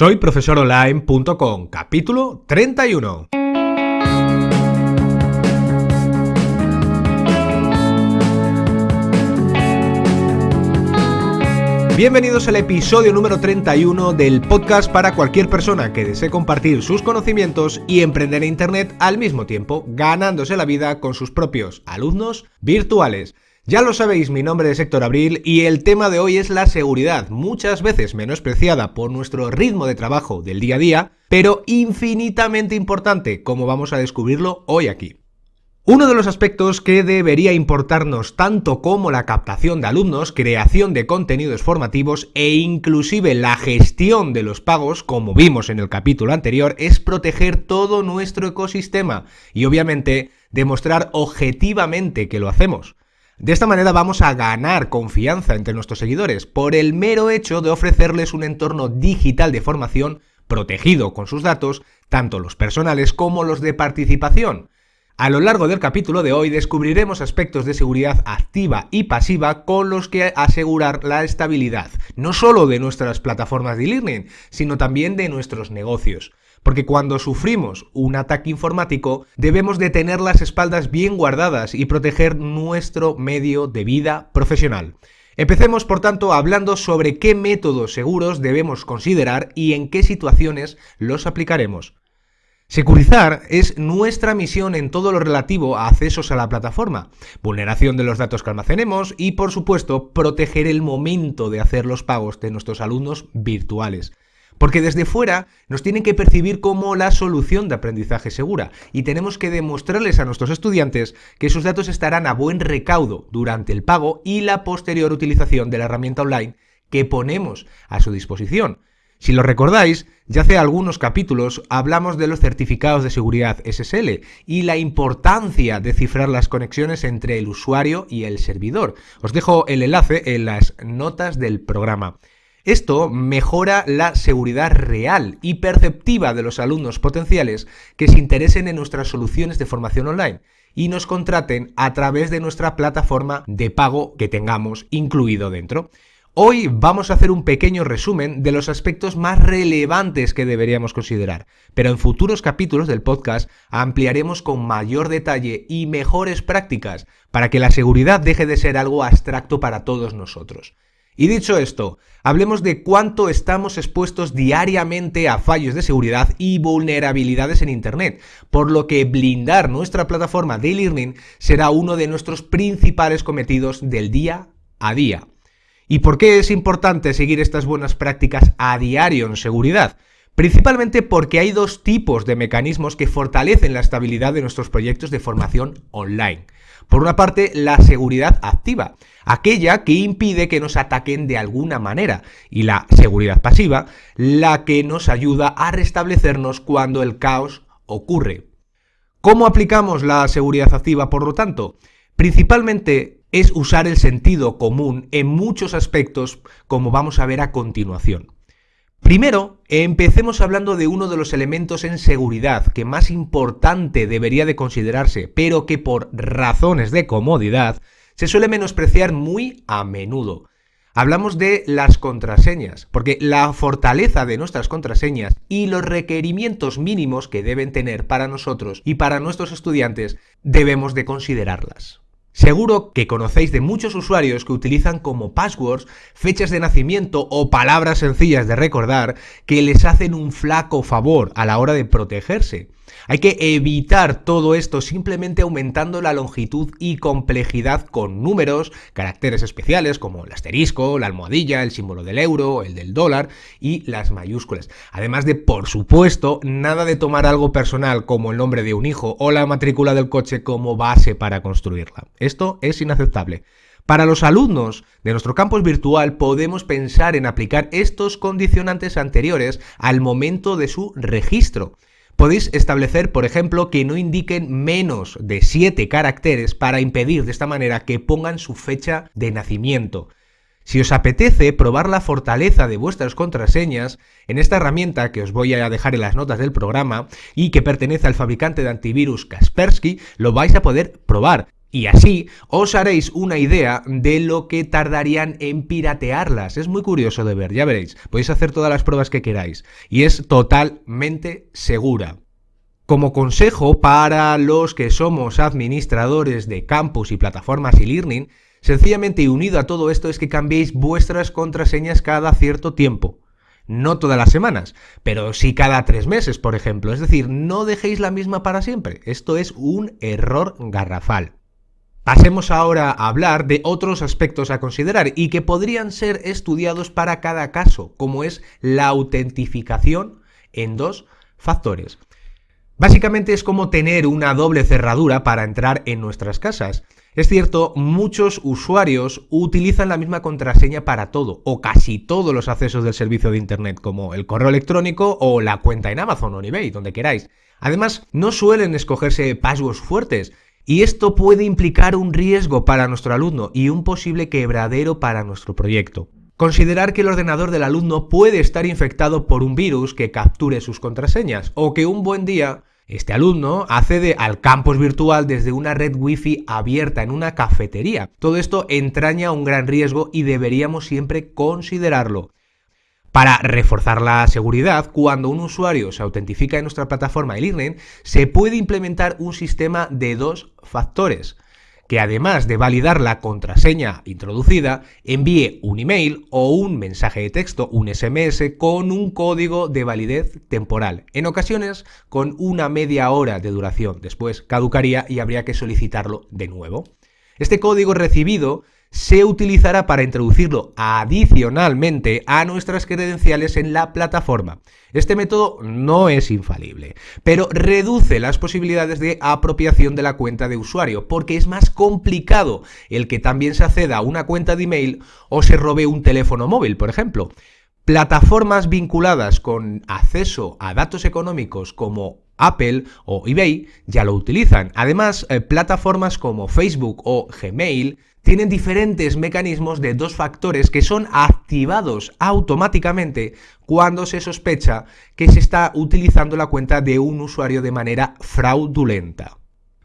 Soy profesoronline.com, capítulo 31. Bienvenidos al episodio número 31 del podcast para cualquier persona que desee compartir sus conocimientos y emprender en Internet al mismo tiempo, ganándose la vida con sus propios alumnos virtuales. Ya lo sabéis, mi nombre es Héctor Abril y el tema de hoy es la seguridad, muchas veces menospreciada por nuestro ritmo de trabajo del día a día, pero infinitamente importante, como vamos a descubrirlo hoy aquí. Uno de los aspectos que debería importarnos tanto como la captación de alumnos, creación de contenidos formativos e inclusive la gestión de los pagos, como vimos en el capítulo anterior, es proteger todo nuestro ecosistema y obviamente demostrar objetivamente que lo hacemos. De esta manera vamos a ganar confianza entre nuestros seguidores por el mero hecho de ofrecerles un entorno digital de formación protegido con sus datos, tanto los personales como los de participación. A lo largo del capítulo de hoy descubriremos aspectos de seguridad activa y pasiva con los que asegurar la estabilidad, no solo de nuestras plataformas de e-learning, sino también de nuestros negocios. Porque cuando sufrimos un ataque informático debemos de tener las espaldas bien guardadas y proteger nuestro medio de vida profesional. Empecemos, por tanto, hablando sobre qué métodos seguros debemos considerar y en qué situaciones los aplicaremos. Securizar es nuestra misión en todo lo relativo a accesos a la plataforma, vulneración de los datos que almacenemos y, por supuesto, proteger el momento de hacer los pagos de nuestros alumnos virtuales. Porque desde fuera nos tienen que percibir como la solución de aprendizaje segura y tenemos que demostrarles a nuestros estudiantes que sus datos estarán a buen recaudo durante el pago y la posterior utilización de la herramienta online que ponemos a su disposición. Si lo recordáis, ya hace algunos capítulos hablamos de los certificados de seguridad SSL y la importancia de cifrar las conexiones entre el usuario y el servidor. Os dejo el enlace en las notas del programa. Esto mejora la seguridad real y perceptiva de los alumnos potenciales que se interesen en nuestras soluciones de formación online y nos contraten a través de nuestra plataforma de pago que tengamos incluido dentro. Hoy vamos a hacer un pequeño resumen de los aspectos más relevantes que deberíamos considerar, pero en futuros capítulos del podcast ampliaremos con mayor detalle y mejores prácticas para que la seguridad deje de ser algo abstracto para todos nosotros. Y dicho esto, hablemos de cuánto estamos expuestos diariamente a fallos de seguridad y vulnerabilidades en Internet, por lo que blindar nuestra plataforma de e-learning será uno de nuestros principales cometidos del día a día. ¿Y por qué es importante seguir estas buenas prácticas a diario en seguridad? Principalmente porque hay dos tipos de mecanismos que fortalecen la estabilidad de nuestros proyectos de formación online. Por una parte, la seguridad activa, aquella que impide que nos ataquen de alguna manera, y la seguridad pasiva, la que nos ayuda a restablecernos cuando el caos ocurre. ¿Cómo aplicamos la seguridad activa, por lo tanto? Principalmente es usar el sentido común en muchos aspectos, como vamos a ver a continuación. Primero, empecemos hablando de uno de los elementos en seguridad que más importante debería de considerarse, pero que por razones de comodidad se suele menospreciar muy a menudo. Hablamos de las contraseñas, porque la fortaleza de nuestras contraseñas y los requerimientos mínimos que deben tener para nosotros y para nuestros estudiantes debemos de considerarlas. Seguro que conocéis de muchos usuarios que utilizan como passwords fechas de nacimiento o palabras sencillas de recordar que les hacen un flaco favor a la hora de protegerse. Hay que evitar todo esto simplemente aumentando la longitud y complejidad con números, caracteres especiales como el asterisco, la almohadilla, el símbolo del euro, el del dólar y las mayúsculas. Además de, por supuesto, nada de tomar algo personal como el nombre de un hijo o la matrícula del coche como base para construirla. Esto es inaceptable. Para los alumnos de nuestro campus virtual podemos pensar en aplicar estos condicionantes anteriores al momento de su registro. Podéis establecer, por ejemplo, que no indiquen menos de 7 caracteres para impedir de esta manera que pongan su fecha de nacimiento. Si os apetece probar la fortaleza de vuestras contraseñas, en esta herramienta que os voy a dejar en las notas del programa y que pertenece al fabricante de antivirus Kaspersky, lo vais a poder probar. Y así os haréis una idea de lo que tardarían en piratearlas. Es muy curioso de ver, ya veréis. Podéis hacer todas las pruebas que queráis. Y es totalmente segura. Como consejo para los que somos administradores de campus y plataformas y learning sencillamente y unido a todo esto es que cambiéis vuestras contraseñas cada cierto tiempo. No todas las semanas, pero sí cada tres meses, por ejemplo. Es decir, no dejéis la misma para siempre. Esto es un error garrafal. Pasemos ahora a hablar de otros aspectos a considerar y que podrían ser estudiados para cada caso, como es la autentificación en dos factores. Básicamente es como tener una doble cerradura para entrar en nuestras casas. Es cierto, muchos usuarios utilizan la misma contraseña para todo, o casi todos los accesos del servicio de Internet, como el correo electrónico o la cuenta en Amazon o eBay, donde queráis. Además, no suelen escogerse passwords fuertes, y esto puede implicar un riesgo para nuestro alumno y un posible quebradero para nuestro proyecto. Considerar que el ordenador del alumno puede estar infectado por un virus que capture sus contraseñas o que un buen día este alumno accede al campus virtual desde una red wifi abierta en una cafetería. Todo esto entraña un gran riesgo y deberíamos siempre considerarlo. Para reforzar la seguridad, cuando un usuario se autentifica en nuestra plataforma e-learning, se puede implementar un sistema de dos factores que además de validar la contraseña introducida, envíe un email o un mensaje de texto, un SMS, con un código de validez temporal, en ocasiones con una media hora de duración. Después caducaría y habría que solicitarlo de nuevo. Este código recibido se utilizará para introducirlo adicionalmente a nuestras credenciales en la plataforma. Este método no es infalible, pero reduce las posibilidades de apropiación de la cuenta de usuario, porque es más complicado el que también se acceda a una cuenta de email o se robe un teléfono móvil, por ejemplo. Plataformas vinculadas con acceso a datos económicos como Apple o eBay ya lo utilizan. Además, eh, plataformas como Facebook o Gmail tienen diferentes mecanismos de dos factores que son activados automáticamente cuando se sospecha que se está utilizando la cuenta de un usuario de manera fraudulenta.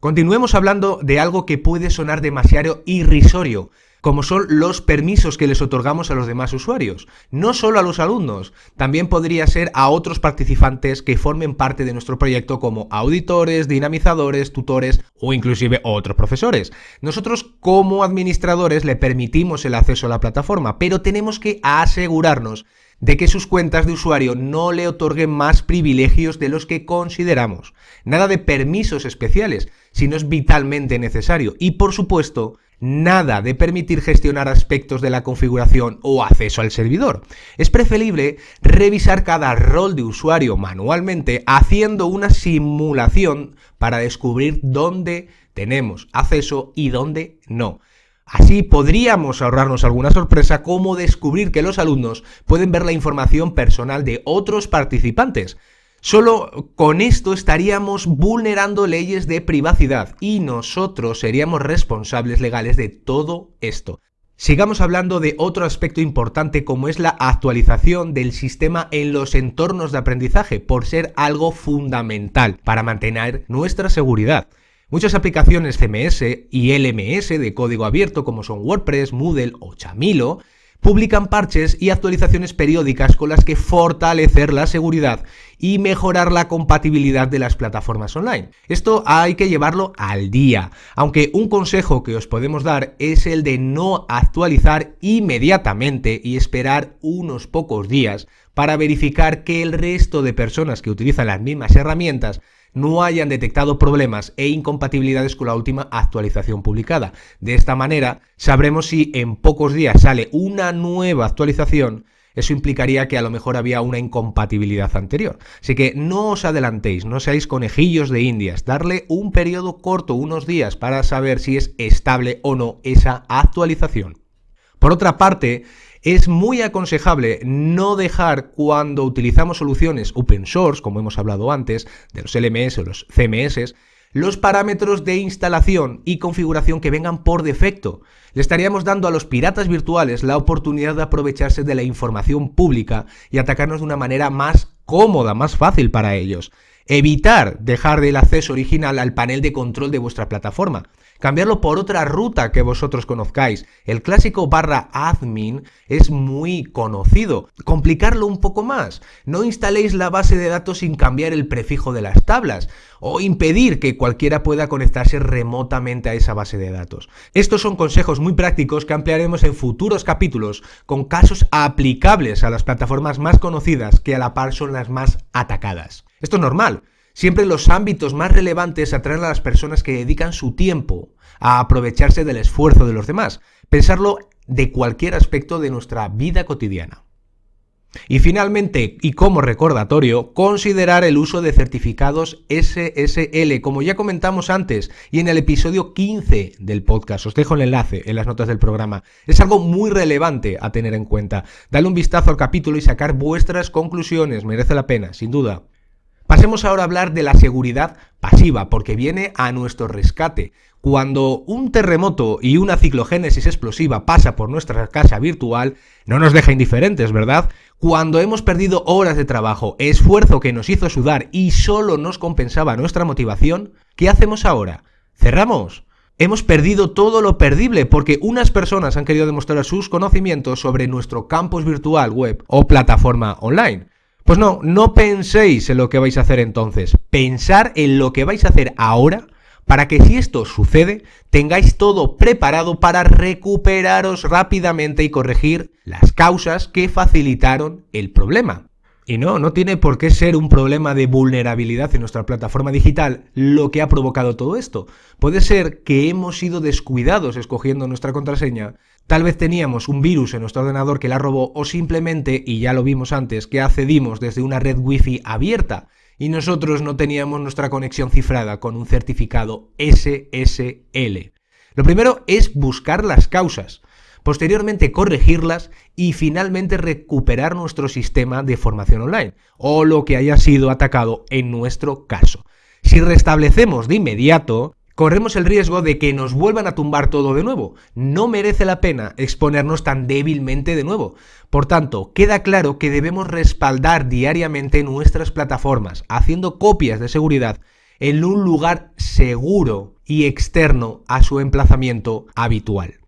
Continuemos hablando de algo que puede sonar demasiado irrisorio, como son los permisos que les otorgamos a los demás usuarios. No solo a los alumnos, también podría ser a otros participantes que formen parte de nuestro proyecto como auditores, dinamizadores, tutores o inclusive otros profesores. Nosotros como administradores le permitimos el acceso a la plataforma, pero tenemos que asegurarnos de que sus cuentas de usuario no le otorguen más privilegios de los que consideramos. Nada de permisos especiales, si no es vitalmente necesario. Y por supuesto, nada de permitir gestionar aspectos de la configuración o acceso al servidor. Es preferible revisar cada rol de usuario manualmente haciendo una simulación para descubrir dónde tenemos acceso y dónde no. Así podríamos ahorrarnos alguna sorpresa como descubrir que los alumnos pueden ver la información personal de otros participantes. Solo con esto estaríamos vulnerando leyes de privacidad y nosotros seríamos responsables legales de todo esto. Sigamos hablando de otro aspecto importante como es la actualización del sistema en los entornos de aprendizaje, por ser algo fundamental para mantener nuestra seguridad. Muchas aplicaciones CMS y LMS de código abierto como son WordPress, Moodle o Chamilo publican parches y actualizaciones periódicas con las que fortalecer la seguridad y mejorar la compatibilidad de las plataformas online. Esto hay que llevarlo al día, aunque un consejo que os podemos dar es el de no actualizar inmediatamente y esperar unos pocos días para verificar que el resto de personas que utilizan las mismas herramientas no hayan detectado problemas e incompatibilidades con la última actualización publicada. De esta manera, sabremos si en pocos días sale una nueva actualización eso implicaría que a lo mejor había una incompatibilidad anterior. Así que no os adelantéis, no seáis conejillos de indias, darle un periodo corto, unos días, para saber si es estable o no esa actualización. Por otra parte, es muy aconsejable no dejar cuando utilizamos soluciones open source, como hemos hablado antes, de los LMS o los CMS, los parámetros de instalación y configuración que vengan por defecto. Le estaríamos dando a los piratas virtuales la oportunidad de aprovecharse de la información pública y atacarnos de una manera más cómoda, más fácil para ellos. Evitar dejar el acceso original al panel de control de vuestra plataforma. Cambiarlo por otra ruta que vosotros conozcáis. El clásico barra admin es muy conocido. Complicarlo un poco más. No instaléis la base de datos sin cambiar el prefijo de las tablas o impedir que cualquiera pueda conectarse remotamente a esa base de datos. Estos son consejos muy prácticos que ampliaremos en futuros capítulos con casos aplicables a las plataformas más conocidas que a la par son las más atacadas. Esto es normal. Siempre los ámbitos más relevantes atraen a las personas que dedican su tiempo a aprovecharse del esfuerzo de los demás. Pensarlo de cualquier aspecto de nuestra vida cotidiana. Y finalmente, y como recordatorio, considerar el uso de certificados SSL, como ya comentamos antes y en el episodio 15 del podcast. Os dejo el enlace en las notas del programa. Es algo muy relevante a tener en cuenta. Dale un vistazo al capítulo y sacar vuestras conclusiones. Merece la pena, sin duda. Pasemos ahora a hablar de la seguridad pasiva, porque viene a nuestro rescate. Cuando un terremoto y una ciclogénesis explosiva pasa por nuestra casa virtual, no nos deja indiferentes, ¿verdad? Cuando hemos perdido horas de trabajo, esfuerzo que nos hizo sudar y solo nos compensaba nuestra motivación, ¿qué hacemos ahora? ¿Cerramos? Hemos perdido todo lo perdible porque unas personas han querido demostrar sus conocimientos sobre nuestro campus virtual web o plataforma online. Pues no, no penséis en lo que vais a hacer entonces, pensar en lo que vais a hacer ahora para que si esto sucede, tengáis todo preparado para recuperaros rápidamente y corregir las causas que facilitaron el problema. Y no, no tiene por qué ser un problema de vulnerabilidad en nuestra plataforma digital lo que ha provocado todo esto. Puede ser que hemos sido descuidados escogiendo nuestra contraseña, tal vez teníamos un virus en nuestro ordenador que la robó o simplemente, y ya lo vimos antes, que accedimos desde una red wifi abierta y nosotros no teníamos nuestra conexión cifrada con un certificado SSL. Lo primero es buscar las causas, posteriormente corregirlas y finalmente recuperar nuestro sistema de formación online o lo que haya sido atacado en nuestro caso. Si restablecemos de inmediato, corremos el riesgo de que nos vuelvan a tumbar todo de nuevo. No merece la pena exponernos tan débilmente de nuevo. Por tanto, queda claro que debemos respaldar diariamente nuestras plataformas, haciendo copias de seguridad en un lugar seguro y externo a su emplazamiento habitual.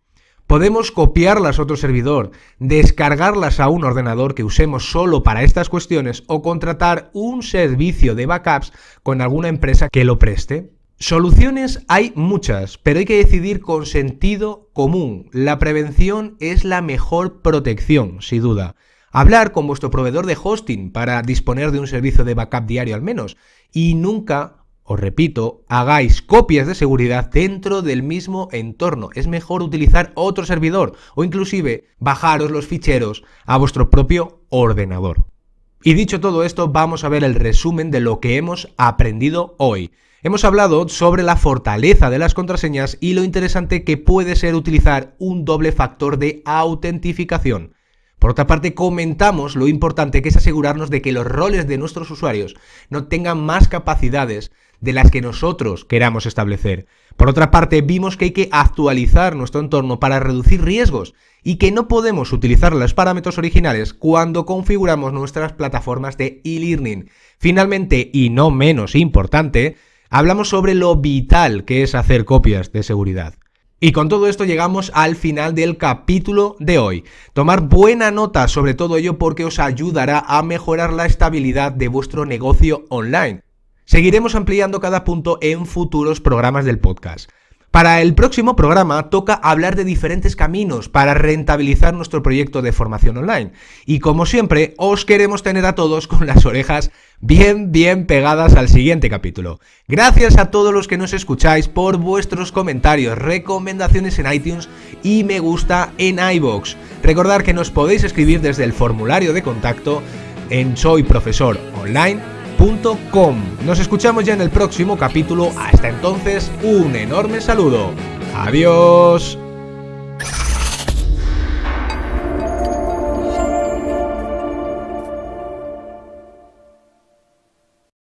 Podemos copiarlas a otro servidor, descargarlas a un ordenador que usemos solo para estas cuestiones o contratar un servicio de backups con alguna empresa que lo preste. Soluciones hay muchas, pero hay que decidir con sentido común. La prevención es la mejor protección, sin duda. Hablar con vuestro proveedor de hosting para disponer de un servicio de backup diario al menos. Y nunca, os repito, hagáis copias de seguridad dentro del mismo entorno. Es mejor utilizar otro servidor o inclusive bajaros los ficheros a vuestro propio ordenador. Y dicho todo esto, vamos a ver el resumen de lo que hemos aprendido hoy. Hemos hablado sobre la fortaleza de las contraseñas y lo interesante que puede ser utilizar un doble factor de autentificación. Por otra parte, comentamos lo importante que es asegurarnos de que los roles de nuestros usuarios no tengan más capacidades de las que nosotros queramos establecer. Por otra parte, vimos que hay que actualizar nuestro entorno para reducir riesgos y que no podemos utilizar los parámetros originales cuando configuramos nuestras plataformas de e-learning. Finalmente, y no menos importante, hablamos sobre lo vital que es hacer copias de seguridad. Y con todo esto llegamos al final del capítulo de hoy. Tomar buena nota sobre todo ello porque os ayudará a mejorar la estabilidad de vuestro negocio online. Seguiremos ampliando cada punto en futuros programas del podcast. Para el próximo programa toca hablar de diferentes caminos para rentabilizar nuestro proyecto de formación online. Y como siempre, os queremos tener a todos con las orejas bien, bien pegadas al siguiente capítulo. Gracias a todos los que nos escucháis por vuestros comentarios, recomendaciones en iTunes y me gusta en iBox. Recordad que nos podéis escribir desde el formulario de contacto en soyprofesoronline.com nos escuchamos ya en el próximo capítulo. Hasta entonces, un enorme saludo. Adiós.